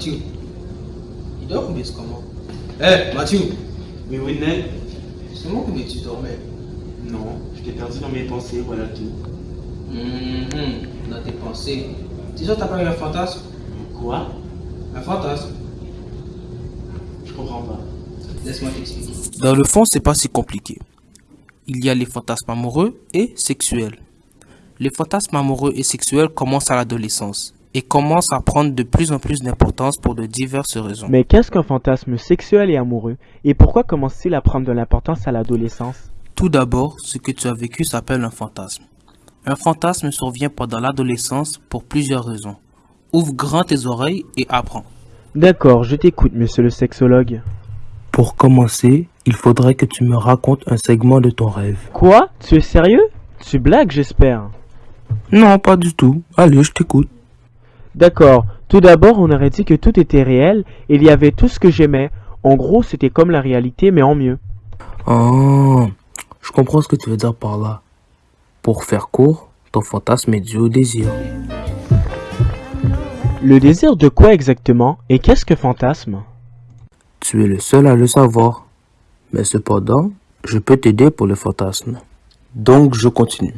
Mathieu, il dort ou bien c'est comment Eh, hey, Mathieu Mais oui, Nel. C'est moi qui me dis dormais. Non. Perdu dans mes pensées, voilà tout. Hum, dans tes pensées. Tu sais, t'as pas eu un fantasme? Quoi? Un fantasme Je comprends pas. Laisse-moi t'expliquer. Dans le fond, c'est pas si compliqué. Il y a les fantasmes amoureux et sexuels. Les fantasmes amoureux et sexuels commencent à l'adolescence et commencent à prendre de plus en plus d'importance pour de diverses raisons. Mais qu'est-ce qu'un fantasme sexuel et amoureux? Et pourquoi commence-t-il à prendre de l'importance à l'adolescence? Tout d'abord, ce que tu as vécu s'appelle un fantasme. Un fantasme survient pendant l'adolescence pour plusieurs raisons. Ouvre grand tes oreilles et apprends. D'accord, je t'écoute, monsieur le sexologue. Pour commencer, il faudrait que tu me racontes un segment de ton rêve. Quoi? Tu es sérieux? Tu blagues, j'espère. Non, pas du tout. Allez, je t'écoute. D'accord, tout d'abord, on aurait dit que tout était réel et il y avait tout ce que j'aimais. En gros, c'était comme la réalité, mais en mieux. Oh, je comprends ce que tu veux dire par là. Pour faire court, ton fantasme est dû au désir. Le désir de quoi exactement Et qu'est-ce que fantasme? Tu es le seul à le savoir. Mais cependant, je peux t'aider pour le fantasme. Donc, je continue.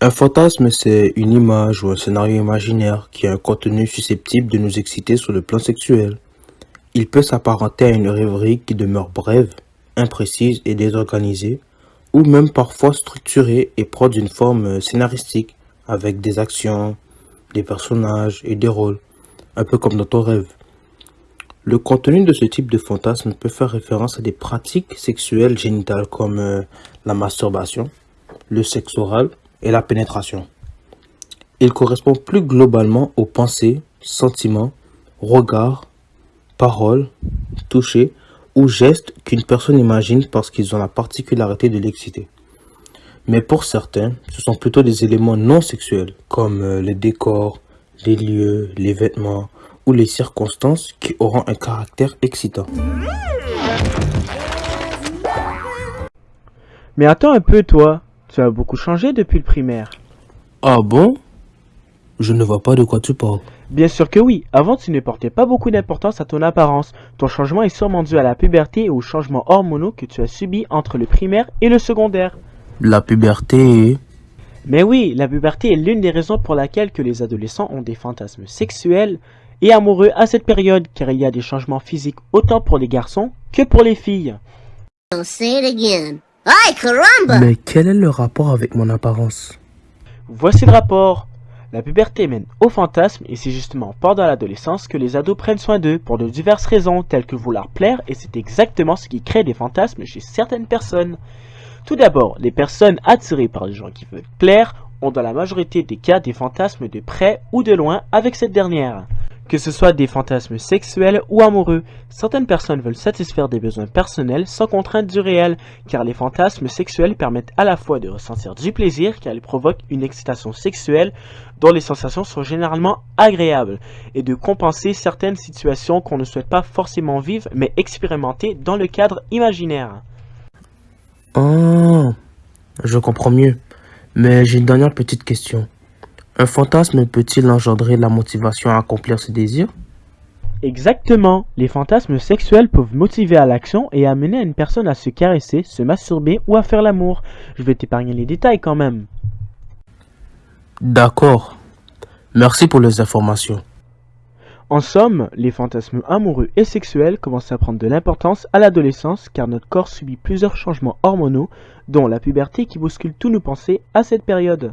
Un fantasme, c'est une image ou un scénario imaginaire qui a un contenu susceptible de nous exciter sur le plan sexuel. Il peut s'apparenter à une rêverie qui demeure brève, imprécise et désorganisée, ou même parfois structurée et prendre une forme scénaristique, avec des actions, des personnages et des rôles, un peu comme dans ton rêve. Le contenu de ce type de fantasme peut faire référence à des pratiques sexuelles génitales comme euh, la masturbation, le sexe oral et la pénétration. Il correspond plus globalement aux pensées, sentiments, regards, paroles, touchés ou gestes qu'une personne imagine parce qu'ils ont la particularité de l'exciter. Mais pour certains, ce sont plutôt des éléments non sexuels comme euh, les décors, les lieux, les vêtements ou les circonstances qui auront un caractère excitant. Mais attends un peu, toi. Tu as beaucoup changé depuis le primaire. Ah bon? Je ne vois pas de quoi tu parles. Bien sûr que oui. Avant, tu ne portais pas beaucoup d'importance à ton apparence. Ton changement est sûrement dû à la puberté et aux changements hormonaux que tu as subis entre le primaire et le secondaire. La puberté. Mais oui, la puberté est l'une des raisons pour laquelle que les adolescents ont des fantasmes sexuels et amoureux à cette période, car il y a des changements physiques autant pour les garçons que pour les filles. Don't say it again. Ay, caramba! Mais quel est le rapport avec mon apparence? Voici le rapport. La puberté mène au fantasme et c'est justement pendant l'adolescence que les ados prennent soin d'eux pour de diverses raisons telles que vouloir plaire et c'est exactement ce qui crée des fantasmes chez certaines personnes. Tout d'abord, les personnes attirées par les gens qui veulent plaire ont dans la majorité des cas des fantasmes de près ou de loin avec cette dernière. Que ce soit des fantasmes sexuels ou amoureux, certaines personnes veulent satisfaire des besoins personnels sans contrainte du réel, car les fantasmes sexuels permettent à la fois de ressentir du plaisir car ils provoquent une excitation sexuelle dont les sensations sont généralement agréables, et de compenser certaines situations qu'on ne souhaite pas forcément vivre mais expérimenter dans le cadre imaginaire. Oh, je comprends mieux. Mais j'ai une dernière petite question. Un fantasme peut-il engendrer la motivation à accomplir ce désir? Exactement, les fantasmes sexuels peuvent motiver à l'action et amener une personne à se caresser, se masturber ou à faire l'amour. Je vais t'épargner les détails quand même. D'accord. Merci pour les informations. En somme, les fantasmes amoureux et sexuels commencent à prendre de l'importance à l'adolescence car notre corps subit plusieurs changements hormonaux, dont la puberté qui bouscule tous nos pensées à cette période.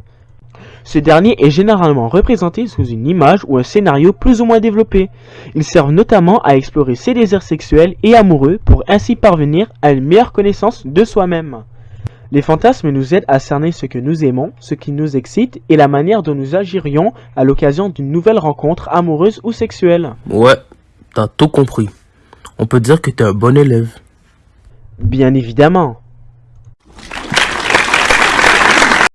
Ce dernier est généralement représenté sous une image ou un scénario plus ou moins développé. Ils servent notamment à explorer ses désirs sexuels et amoureux pour ainsi parvenir à une meilleure connaissance de soi-même. Les fantasmes nous aident à cerner ce que nous aimons, ce qui nous excite et la manière dont nous agirions à l'occasion d'une nouvelle rencontre amoureuse ou sexuelle. Ouais, t'as tout compris. On peut dire que t'es un bon élève. Bien évidemment,